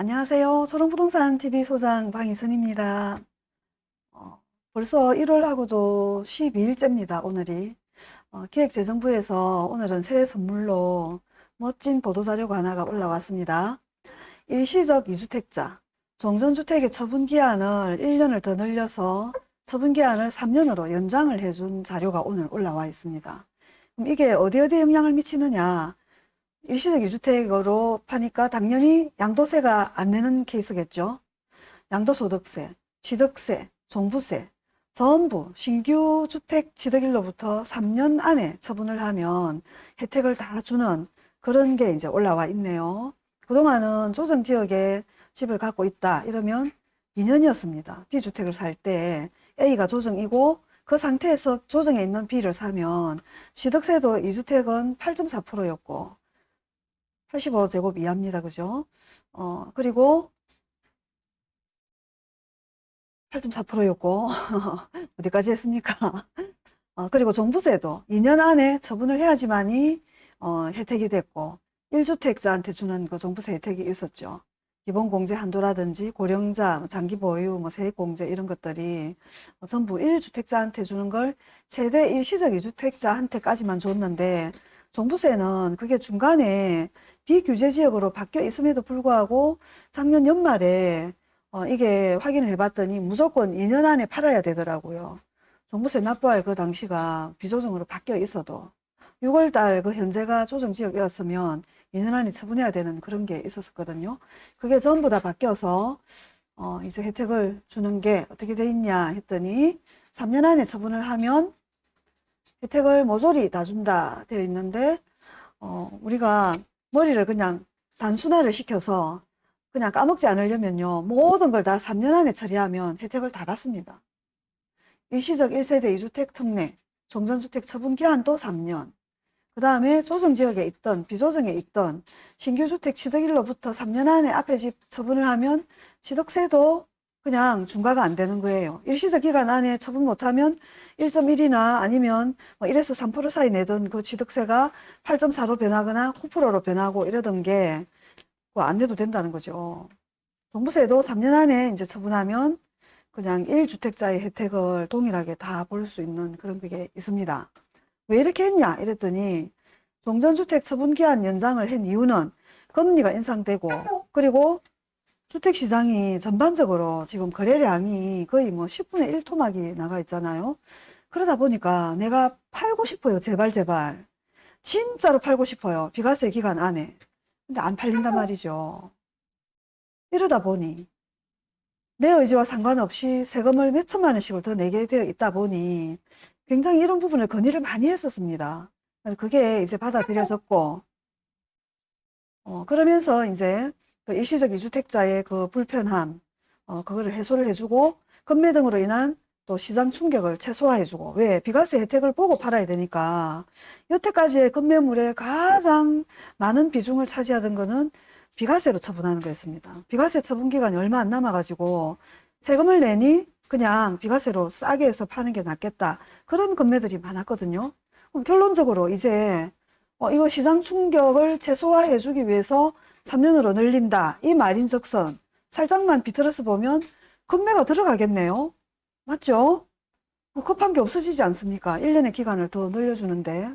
안녕하세요. 초롱부동산 TV 소장 방희선입니다. 어, 벌써 1월하고도 12일째입니다. 오늘이. 어, 기획재정부에서 오늘은 새해 선물로 멋진 보도자료가 하나가 올라왔습니다. 일시적 이주택자, 종전주택의 처분기한을 1년을 더 늘려서 처분기한을 3년으로 연장을 해준 자료가 오늘 올라와 있습니다. 이게 어디 어디에 영향을 미치느냐? 일시적 이주택으로 파니까 당연히 양도세가 안 내는 케이스겠죠. 양도소득세, 취득세, 종부세 전부 신규 주택 취득일로부터 3년 안에 처분을 하면 혜택을 다 주는 그런 게 이제 올라와 있네요. 그동안은 조정지역에 집을 갖고 있다 이러면 2년이었습니다. B주택을 살 때 A가 조정이고 그 상태에서 조정에 있는 B를 사면 취득세도 2주택은 8.4%였고 85제곱 이하입니다. 그죠? 어, 그리고 8.4%였고 어디까지 했습니까? 어, 그리고 종부세도 2년 안에 처분을 해야지만이 어, 혜택이 됐고 1주택자한테 주는 그 종부세 혜택이 있었죠. 기본공제 한도라든지 고령자, 장기 보유, 뭐 세액공제 이런 것들이 전부 1주택자한테 주는 걸 최대 일시적 2주택자한테까지만 줬는데 종부세는 그게 중간에 비규제 지역으로 바뀌어 있음에도 불구하고 작년 연말에 어, 이게 확인을 해봤더니 무조건 2년 안에 팔아야 되더라고요. 종부세 납부할 그 당시가 비조정으로 바뀌어 있어도 6월달 그 현재가 조정지역이었으면 2년 안에 처분해야 되는 그런 게 있었거든요. 그게 전부 다 바뀌어서 어, 이제 혜택을 주는 게 어떻게 돼 있냐 했더니 3년 안에 처분을 하면 혜택을 모조리 다 준다 되어 있는데 어, 우리가 머리를 그냥 단순화를 시켜서 그냥 까먹지 않으려면요. 모든 걸 다 3년 안에 처리하면 혜택을 다 받습니다. 일시적 1세대 2주택 특례, 종전주택 처분 기한도 3년, 그 다음에 조정지역에 있던 비조정에 있던 신규주택 취득일로부터 3년 안에 앞에 집 처분을 하면 취득세도 그냥 중과가 안 되는 거예요. 일시적 기간 안에 처분 못하면 1.1이나 아니면 뭐 1에서 3% 사이 내던 그 취득세가 8.4로 변하거나 9%로 변하고 이러던 게 안 내도 된다는 거죠. 종부세도 3년 안에 이제 처분하면 그냥 1주택자의 혜택을 동일하게 다 볼 수 있는 그런 게 있습니다. 왜 이렇게 했냐 이랬더니 종전주택 처분기한 연장을 한 이유는 금리가 인상되고 그리고 주택시장이 전반적으로 지금 거래량이 거의 뭐 10분의 1 토막이 나가 있잖아요. 그러다 보니까 내가 팔고 싶어요. 제발 제발. 진짜로 팔고 싶어요. 비과세 기간 안에. 근데 안 팔린단 말이죠. 이러다 보니 내 의지와 상관없이 세금을 몇 천만 원씩을 더 내게 되어 있다 보니 굉장히 이런 부분을 건의를 많이 했었습니다. 그게 이제 받아들여졌고 어, 그러면서 이제 그 일시적 이주택자의 그 불편함 어, 그거를 해소를 해주고 금매 등으로 인한 또 시장 충격을 최소화해주고 왜 비과세 혜택을 보고 팔아야 되니까 여태까지의 금매물의 가장 많은 비중을 차지하던 거는 비과세로 처분하는 거였습니다. 비과세 처분 기간이 얼마 안 남아가지고 세금을 내니 그냥 비과세로 싸게 해서 파는 게 낫겠다. 그런 금매들이 많았거든요. 그럼 결론적으로 이제 어, 이거 시장 충격을 최소화해 주기 위해서 3년으로 늘린다. 이 말인즉슨 살짝만 비틀어서 보면 금매가 들어가겠네요. 맞죠? 뭐 급한 게 없어지지 않습니까? 1년의 기간을 더 늘려주는데.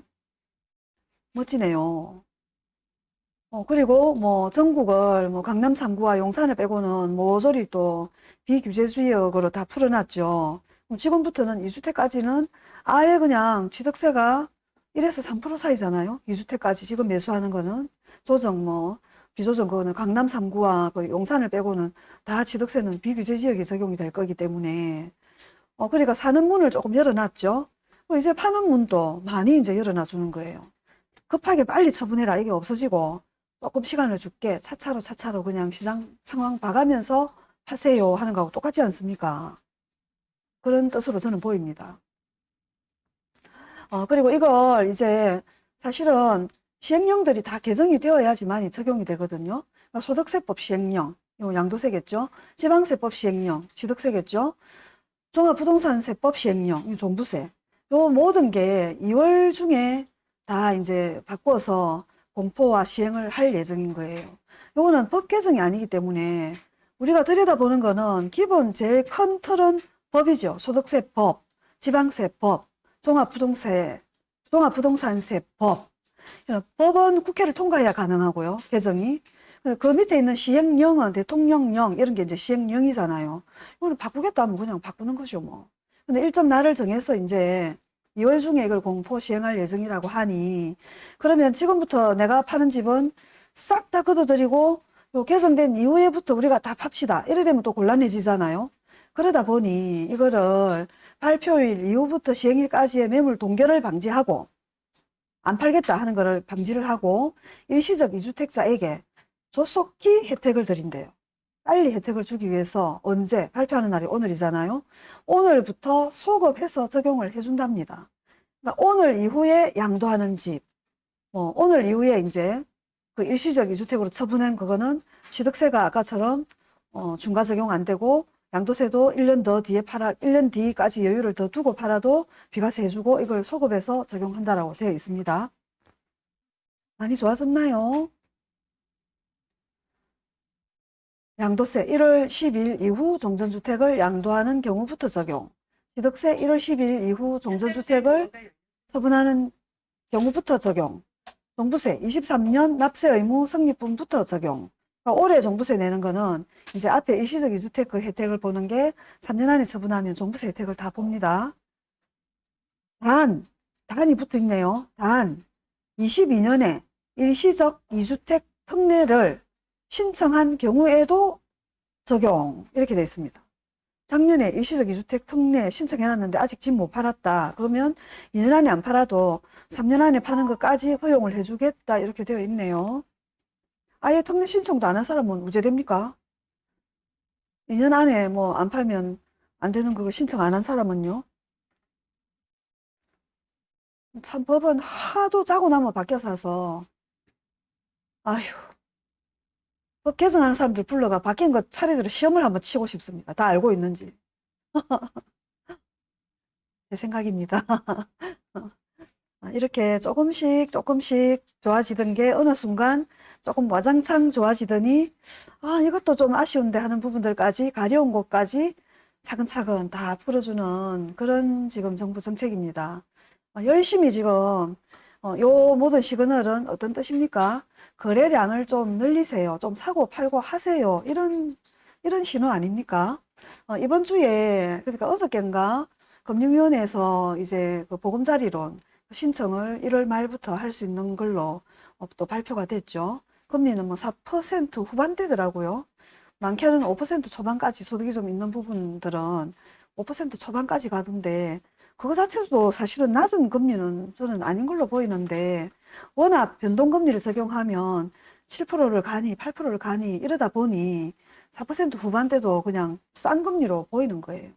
멋지네요. 어, 그리고 뭐 전국을 뭐 강남 3구와 용산을 빼고는 모조리 또 비규제 지역으로 다 풀어놨죠. 지금부터는 2주택까지는 아예 그냥 취득세가 1에서 3% 사이잖아요. 2주택까지 지금 매수하는 거는 조정 뭐 비조정 그거는 강남 3구와 그 용산을 빼고는 다 취득세는 비규제 지역에 적용이 될 거기 때문에 어, 그러니까 사는 문을 조금 열어놨죠. 뭐 이제 파는 문도 많이 이제 열어놔 주는 거예요. 급하게 빨리 처분해라 이게 없어지고 조금 시간을 줄게 차차로 차차로 그냥 시장 상황 봐가면서 하세요 하는 거하고 똑같지 않습니까? 그런 뜻으로 저는 보입니다. 어, 그리고 이걸 이제 사실은 시행령들이 다 개정이 되어야지만 적용이 되거든요. 그러니까 소득세법 시행령, 요 양도세겠죠. 지방세법 시행령, 취득세겠죠. 종합부동산세법 시행령, 이 종부세. 요 모든 게 2월 중에 다 이제 바꿔서 공포와 시행을 할 예정인 거예요. 요거는 법 개정이 아니기 때문에 우리가 들여다보는 거는 기본 제일 큰 틀은 법이죠. 소득세법, 지방세법, 종합부동세, 종합부동산세법. 법은 국회를 통과해야 가능하고요. 개정이. 근데 그 밑에 있는 시행령은 대통령령 이런 게 이제 시행령이잖아요. 이거는 바꾸겠다 하면 그냥 바꾸는 거죠, 뭐. 근데 일정 날을 정해서 이제 2월 중에 이걸 공포 시행할 예정이라고 하니 그러면 지금부터 내가 파는 집은 싹 다 걷어들이고 요 개정된 이후에부터 우리가 다 팝시다. 이래 되면 또 곤란해지잖아요. 그러다 보니 이거를 발표일 이후부터 시행일까지의 매물 동결을 방지하고 안 팔겠다 하는 거를 방지를 하고 일시적 이주택자에게 조속히 혜택을 드린대요. 빨리 혜택을 주기 위해서 언제 발표하는 날이 오늘이잖아요. 오늘부터 소급해서 적용을 해준답니다. 그러니까 오늘 이후에 양도하는 집, 뭐 오늘 이후에 이제 그 일시적 이주택으로 처분한 그거는 취득세가 아까처럼 어, 중과 적용 안 되고 양도세도 1년 더 뒤에 팔아 1년 뒤까지 여유를 더 두고 팔아도 비과세 해주고 이걸 소급해서 적용한다라고 되어 있습니다. 많이 좋아졌나요? 양도세 1월 10일 이후 종전주택을 양도하는 경우부터 적용. 취득세 1월 10일 이후 종전주택을 처분하는 경우부터 적용. 종부세 23년 납세 의무 성립분부터 적용. 그러니까 올해 종부세 내는 거는 이제 앞에 일시적 이주택 그 혜택을 보는 게 3년 안에 처분하면 종부세 혜택을 다 봅니다. 단, 단이 붙어 있네요. 단, 22년에 일시적 이주택 특례를 신청한 경우에도 적용 이렇게 되어 있습니다. 작년에 일시적 이주택 특례 신청해놨는데 아직 집 못 팔았다. 그러면 2년 안에 안 팔아도 3년 안에 파는 것까지 허용을 해주겠다 이렇게 되어 있네요. 아예 특례 신청도 안 한 사람은 우제됩니까? 2년 안에 뭐 안 팔면 안 되는 그걸 신청 안 한 사람은요? 참 법은 하도 짜고 나면 바뀌어서 와서 아휴 법 개정하는 사람들 불러가 바뀐 것 차례대로 시험을 한번 치고 싶습니다. 다 알고 있는지. 제 생각입니다. 아, 이렇게 조금씩 조금씩 좋아지던 게 어느 순간 조금 와장창 좋아지더니 아 이것도 좀 아쉬운데 하는 부분들까지 가려운 곳까지 차근차근 다 풀어주는 그런 지금 정부 정책입니다. 어, 열심히 지금 어, 요 모든 시그널은 어떤 뜻입니까? 거래량을 좀 늘리세요. 좀 사고 팔고 하세요. 이런 이런 신호 아닙니까? 어, 이번 주에 그러니까 어저께인가 금융위원회에서 이제 그 보금자리론 신청을 1월 말부터 할 수 있는 걸로 어, 또 발표가 됐죠. 금리는 뭐 4% 후반대더라고요. 많게는 5% 초반까지 소득이 좀 있는 부분들은 5% 초반까지 가던데 그거 자체도 사실은 낮은 금리는 저는 아닌 걸로 보이는데 워낙 변동금리를 적용하면 7%를 가니 8%를 가니 이러다 보니 4% 후반대도 그냥 싼 금리로 보이는 거예요.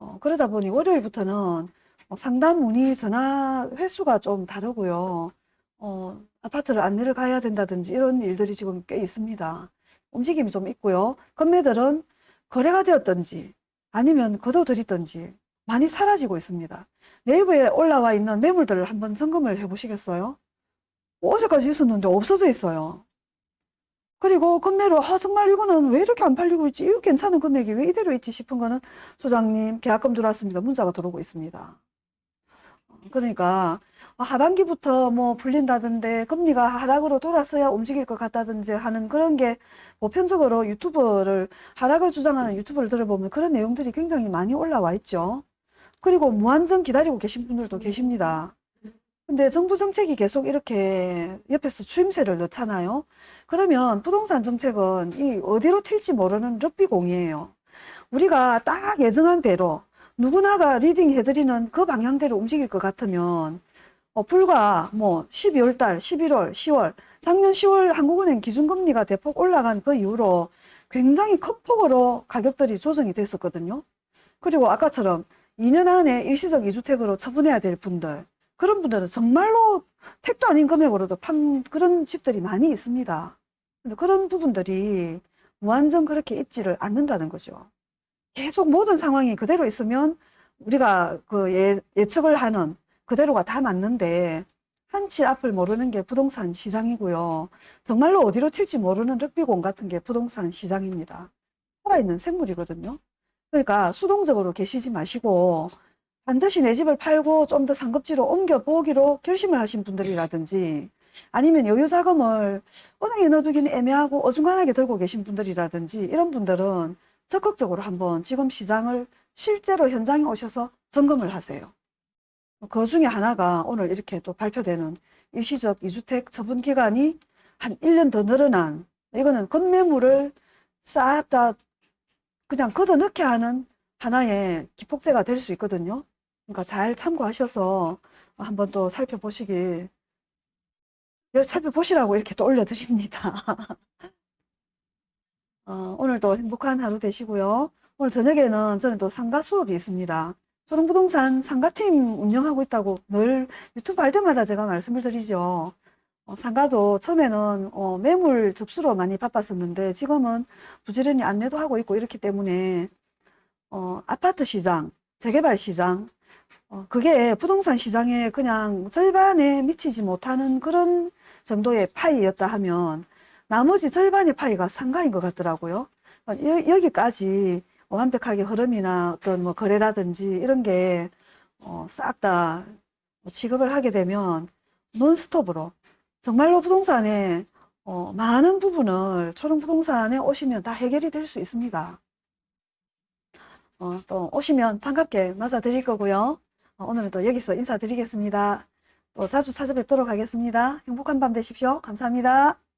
어, 그러다 보니 월요일부터는 어, 상담 문의 전화 횟수가 좀 다르고요. 어, 아파트를 안내를 가야 된다든지 이런 일들이 지금 꽤 있습니다. 움직임이 좀 있고요. 건매들은 거래가 되었던지 아니면 거둬들이던지 많이 사라지고 있습니다. 네이버에 올라와 있는 매물들을 한번 점검을 해 보시겠어요? 어제까지 있었는데 없어져 있어요. 그리고 금매로 아 정말 이거는 왜 이렇게 안 팔리고 있지? 이거 괜찮은 금액이 왜 이대로 있지 싶은 거는 소장님 계약금 들어왔습니다. 문자가 들어오고 있습니다. 그러니까 하반기부터 뭐 풀린다던데 금리가 하락으로 돌았어야 움직일 것 같다든지 하는 그런 게 보편적으로 유튜버를 하락을 주장하는 유튜버를 들어보면 그런 내용들이 굉장히 많이 올라와 있죠. 그리고 무한정 기다리고 계신 분들도 계십니다. 근데 정부 정책이 계속 이렇게 옆에서 추임새를 넣잖아요. 그러면 부동산 정책은 이 어디로 튈지 모르는 럭비공이에요. 우리가 딱 예정한 대로 누구나가 leading 해드리는 그 방향대로 움직일 것 같으면 어, 불과 뭐 12월 달, 11월, 10월, 작년 10월 한국은행 기준금리가 대폭 올라간 그 이후로 굉장히 큰 폭으로 가격들이 조정이 됐었거든요. 그리고 아까처럼 2년 안에 일시적 이주택으로 처분해야 될 분들, 그런 분들은 정말로 택도 아닌 금액으로도 판 그런 집들이 많이 있습니다. 근데 그런 부분들이 무한정 그렇게 있지를 않는다는 거죠. 계속 모든 상황이 그대로 있으면 우리가 그 예, 예측을 하는 그대로가 다 맞는데 한 치 앞을 모르는 게 부동산 시장이고요. 정말로 어디로 튈지 모르는 럭비공 같은 게 부동산 시장입니다. 살아있는 생물이거든요. 그러니까 수동적으로 계시지 마시고 반드시 내 집을 팔고 좀 더 상급지로 옮겨보기로 결심을 하신 분들이라든지 아니면 여유 자금을 은행에 넣어두기는 애매하고 어중간하게 들고 계신 분들이라든지 이런 분들은 적극적으로 한번 지금 시장을 실제로 현장에 오셔서 점검을 하세요. 그 중에 하나가 오늘 이렇게 또 발표되는 일시적 이주택 처분 기간이 한 1년 더 늘어난 이거는 건매물을 싹 다 그냥 걷어넣게 하는 하나의 기폭제가 될 수 있거든요. 그러니까 잘 참고하셔서 한번 또 살펴보시길 여- 살펴보시라고 이렇게 또 올려드립니다. 어, 오늘도 행복한 하루 되시고요. 오늘 저녁에는 저는 또 상가 수업이 있습니다. 초롱부동산 상가팀 운영하고 있다고 늘 유튜브 할 때마다 제가 말씀을 드리죠. 어, 상가도 처음에는 어, 매물 접수로 많이 바빴었는데 지금은 부지런히 안내도 하고 있고 이렇기 때문에 어, 아파트 시장, 재개발 시장, 어, 그게 부동산 시장에 그냥 절반에 미치지 못하는 그런 정도의 파이였다 하면 나머지 절반의 파이가 상가인 것 같더라고요. 어, 여, 여기까지 완벽하게 흐름이나 어떤 뭐 거래라든지 이런 게 어, 싹다 취급을 하게 되면 논스톱으로 정말로 부동산에 어, 많은 부분을 초롱부동산에 오시면 다 해결이 될 수 있습니다. 어, 또 오시면 반갑게 맞아드릴 거고요. 어, 오늘은 또 여기서 인사드리겠습니다. 또 자주 찾아뵙도록 하겠습니다. 행복한 밤 되십시오. 감사합니다.